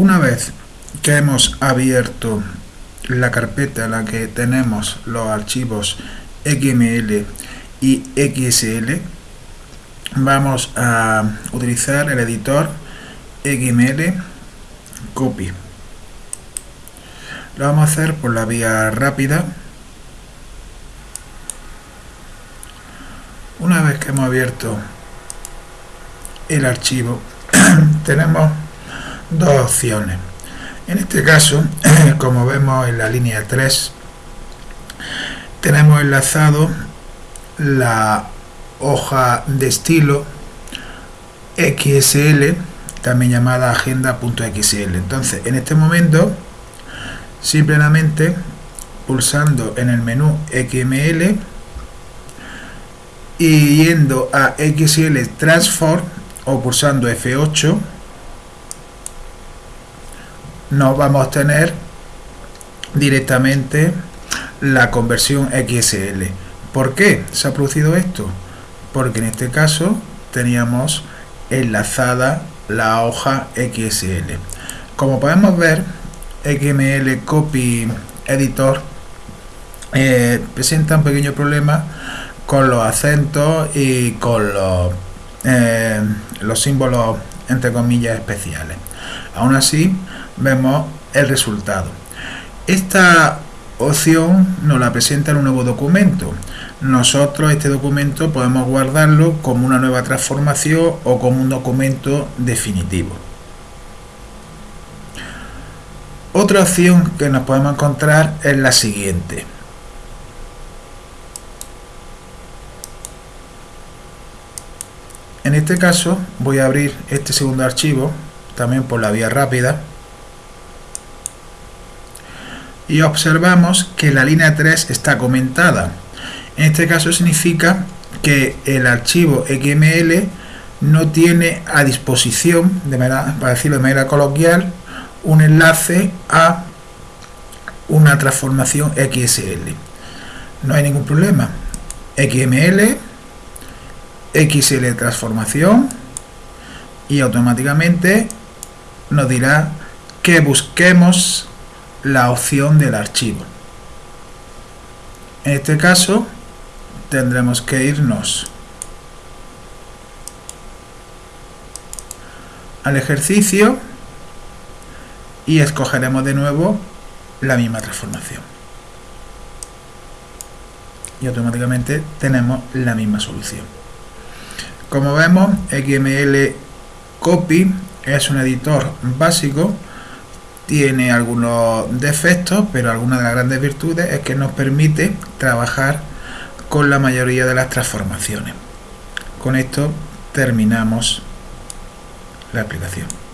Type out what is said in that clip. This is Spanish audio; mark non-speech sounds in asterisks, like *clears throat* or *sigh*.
Una vez que hemos abierto la carpeta en la que tenemos los archivos XML y XSL, vamos a utilizar el editor XML Copy. Lo vamos a hacer por la vía rápida. Una vez que hemos abierto el archivo, *clears throat* tenemos dos opciones. En este caso, *clears throat* como vemos en la línea 3, tenemos enlazado la hoja de estilo XSL, también llamada agenda.xl. Entonces, en este momento, simplemente pulsando en el menú XML y yendo a XL Transform o pulsando F8 nos vamos a obtener directamente la conversión XSL. ¿Por qué se ha producido esto? Porque en este caso teníamos enlazada la hoja XSL. Como podemos ver, XML Copy Editor eh, presenta un pequeño problema con los acentos y con los, eh, los símbolos entre comillas especiales. Aún así, vemos el resultado. Esta opción nos la presenta en un nuevo documento. Nosotros este documento podemos guardarlo como una nueva transformación o como un documento definitivo. Otra opción que nos podemos encontrar es la siguiente. En este caso voy a abrir este segundo archivo también por la vía rápida y observamos que la línea 3 está comentada. En este caso significa que el archivo XML no tiene a disposición, de manera, para decirlo de manera coloquial, un enlace a una transformación XSL. No hay ningún problema. XML, XL transformación y automáticamente nos dirá que busquemos la opción del archivo. En este caso tendremos que irnos al ejercicio y escogeremos de nuevo la misma transformación. Y automáticamente tenemos la misma solución. Como vemos, XML Copy es un editor básico tiene algunos defectos, pero alguna de las grandes virtudes es que nos permite trabajar con la mayoría de las transformaciones. Con esto terminamos la aplicación.